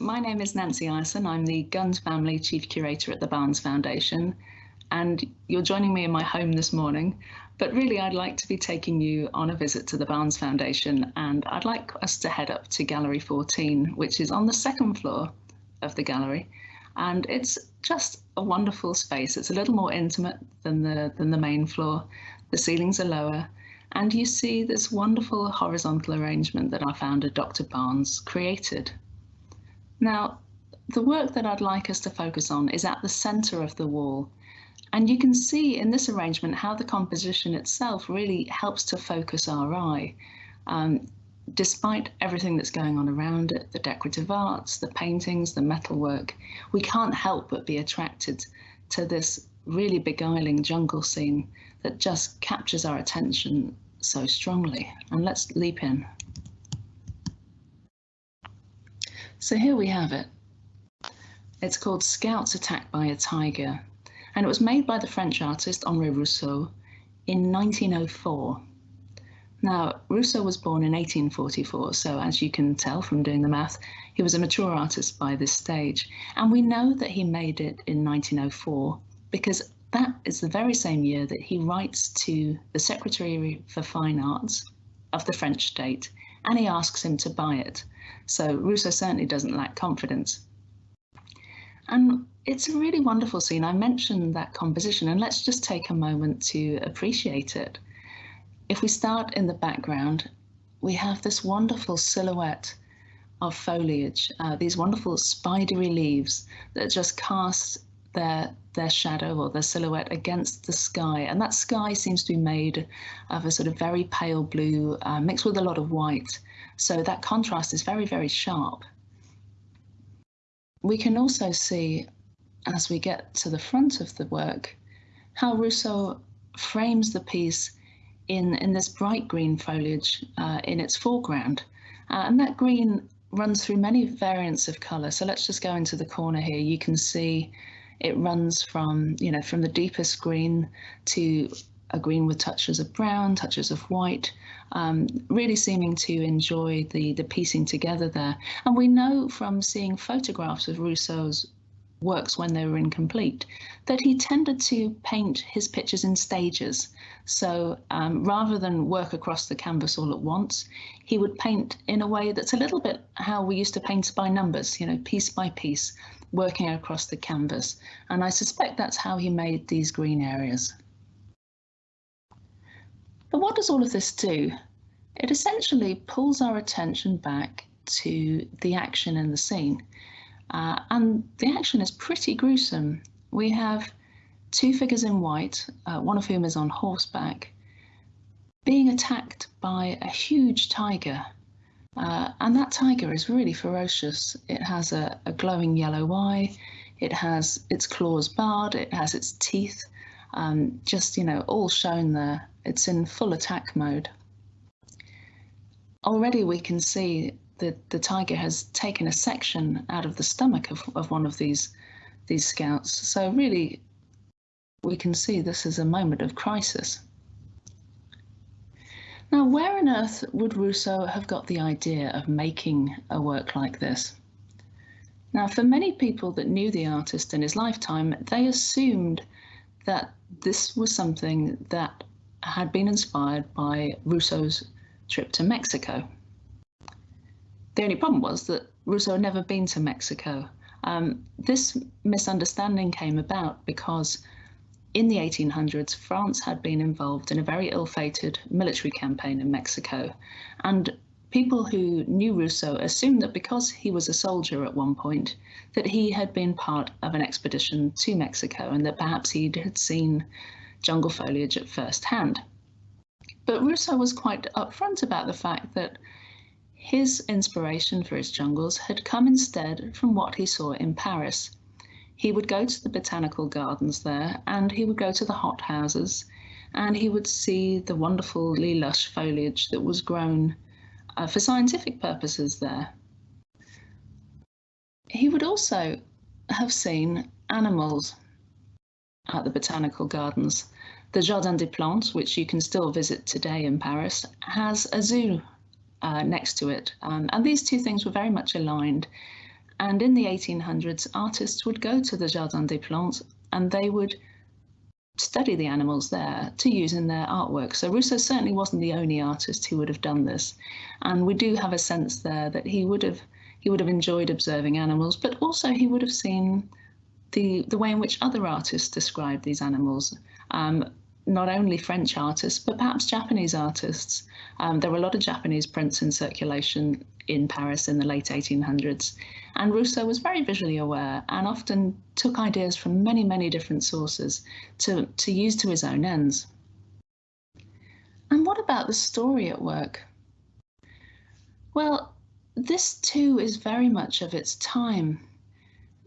my name is Nancy Ireson. I'm the Gund Family Chief Curator at the Barnes Foundation, and you're joining me in my home this morning. But really, I'd like to be taking you on a visit to the Barnes Foundation, and I'd like us to head up to Gallery 14, which is on the second floor of the gallery. And it's just a wonderful space. It's a little more intimate than the, than the main floor. The ceilings are lower, and you see this wonderful horizontal arrangement that our founder, Dr. Barnes, created. Now, the work that I'd like us to focus on is at the center of the wall. And you can see in this arrangement how the composition itself really helps to focus our eye. Um, despite everything that's going on around it, the decorative arts, the paintings, the metalwork, we can't help but be attracted to this really beguiling jungle scene that just captures our attention so strongly. And let's leap in. So here we have it. It's called Scouts Attacked by a Tiger, and it was made by the French artist Henri Rousseau in 1904. Now, Rousseau was born in 1844, so as you can tell from doing the math, he was a mature artist by this stage. And we know that he made it in 1904 because that is the very same year that he writes to the Secretary for Fine Arts of the French state and he asks him to buy it. So Rousseau certainly doesn't lack confidence. And it's a really wonderful scene. I mentioned that composition, and let's just take a moment to appreciate it. If we start in the background, we have this wonderful silhouette of foliage, uh, these wonderful spidery leaves that just cast their their shadow or their silhouette against the sky. And that sky seems to be made of a sort of very pale blue uh, mixed with a lot of white. So that contrast is very very sharp. We can also see as we get to the front of the work how Rousseau frames the piece in in this bright green foliage uh, in its foreground. Uh, and that green runs through many variants of color so let's just go into the corner here. You can see it runs from, you know, from the deepest green to a green with touches of brown, touches of white, um, really seeming to enjoy the, the piecing together there. And we know from seeing photographs of Rousseau's works when they were incomplete, that he tended to paint his pictures in stages. So um, rather than work across the canvas all at once, he would paint in a way that's a little bit how we used to paint by numbers, you know, piece by piece, working across the canvas. And I suspect that's how he made these green areas. But what does all of this do? It essentially pulls our attention back to the action in the scene. Uh, and the action is pretty gruesome. We have two figures in white, uh, one of whom is on horseback, being attacked by a huge tiger. Uh, and that tiger is really ferocious. It has a, a, glowing yellow eye, it has its claws barred, it has its teeth, um, just, you know, all shown there. It's in full attack mode. Already we can see that the tiger has taken a section out of the stomach of, of one of these, these scouts. So really, we can see this is a moment of crisis. Now, where on earth would Rousseau have got the idea of making a work like this? Now, for many people that knew the artist in his lifetime, they assumed that this was something that had been inspired by Rousseau's trip to Mexico. The only problem was that Rousseau had never been to Mexico. Um, this misunderstanding came about because in the 1800s, France had been involved in a very ill-fated military campaign in Mexico. And people who knew Rousseau assumed that because he was a soldier at one point, that he had been part of an expedition to Mexico and that perhaps he had seen jungle foliage at first hand. But Rousseau was quite upfront about the fact that his inspiration for his jungles had come instead from what he saw in Paris. He would go to the botanical gardens there and he would go to the hot houses and he would see the wonderfully lush foliage that was grown uh, for scientific purposes there. He would also have seen animals at the botanical gardens. The Jardin des Plantes, which you can still visit today in Paris, has a zoo uh, next to it. Um, and these two things were very much aligned. And in the 1800s, artists would go to the Jardin des Plantes and they would study the animals there to use in their artwork. So Rousseau certainly wasn't the only artist who would have done this. And we do have a sense there that he would have he would have enjoyed observing animals, but also he would have seen the the way in which other artists describe these animals. Um, not only French artists, but perhaps Japanese artists. Um, there were a lot of Japanese prints in circulation in Paris in the late 1800s. And Rousseau was very visually aware and often took ideas from many, many different sources to, to use to his own ends. And what about the story at work? Well, this too is very much of its time.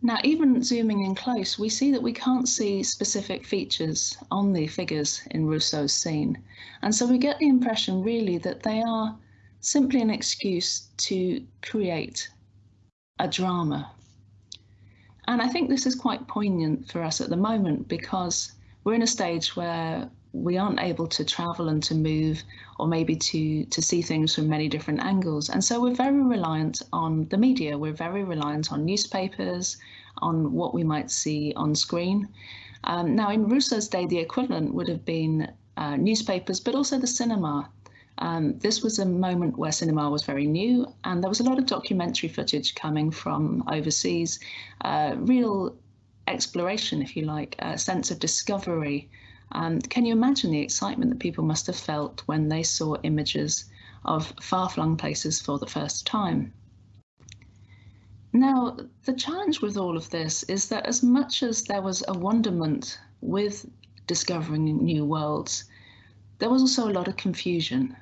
Now, even zooming in close, we see that we can't see specific features on the figures in Rousseau's scene. And so we get the impression really that they are simply an excuse to create a drama. And I think this is quite poignant for us at the moment because we're in a stage where we aren't able to travel and to move or maybe to to see things from many different angles. And so we're very reliant on the media. We're very reliant on newspapers on what we might see on screen. Um, now in rousseau's day the equivalent would have been uh, newspapers but also the cinema. Um, this was a moment where cinema was very new and there was a lot of documentary footage coming from overseas. Uh, real exploration if you like a sense of discovery um, can you imagine the excitement that people must have felt when they saw images of far-flung places for the first time? Now, the challenge with all of this is that as much as there was a wonderment with discovering new worlds, there was also a lot of confusion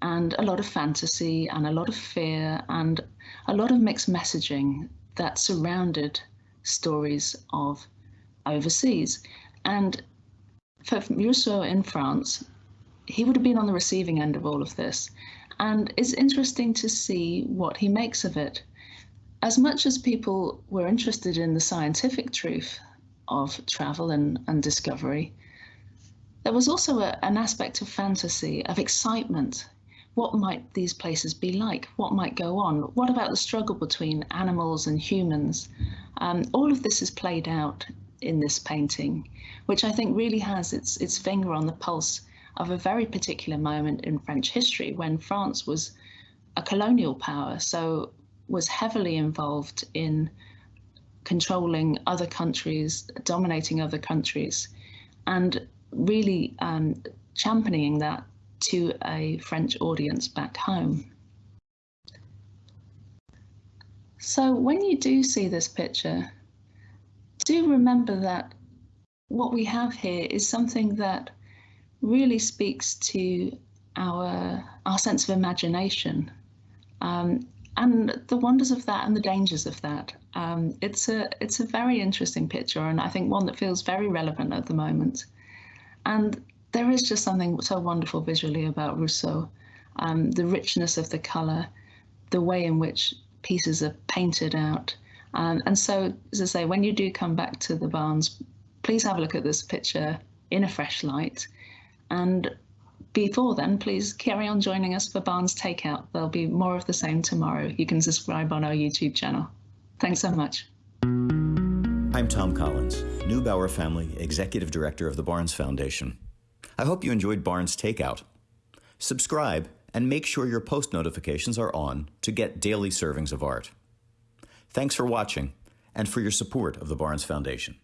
and a lot of fantasy and a lot of fear and a lot of mixed messaging that surrounded stories of overseas. And for Rousseau in France, he would have been on the receiving end of all of this. And it's interesting to see what he makes of it. As much as people were interested in the scientific truth of travel and, and discovery, there was also a, an aspect of fantasy, of excitement. What might these places be like? What might go on? What about the struggle between animals and humans? Um, all of this is played out in this painting, which I think really has its, its finger on the pulse of a very particular moment in French history when France was a colonial power, so was heavily involved in controlling other countries, dominating other countries, and really um, championing that to a French audience back home. So when you do see this picture, do remember that what we have here is something that really speaks to our our sense of imagination um, and the wonders of that and the dangers of that. Um, it's a it's a very interesting picture and I think one that feels very relevant at the moment. And there is just something so wonderful visually about Rousseau, um, the richness of the colour, the way in which pieces are painted out, um, and so, as I say, when you do come back to the Barnes, please have a look at this picture in a fresh light. And before then, please carry on joining us for Barnes Takeout. There'll be more of the same tomorrow. You can subscribe on our YouTube channel. Thanks so much. I'm Tom Collins, Neubauer Family Executive Director of the Barnes Foundation. I hope you enjoyed Barnes Takeout. Subscribe and make sure your post notifications are on to get daily servings of art. Thanks for watching and for your support of the Barnes Foundation.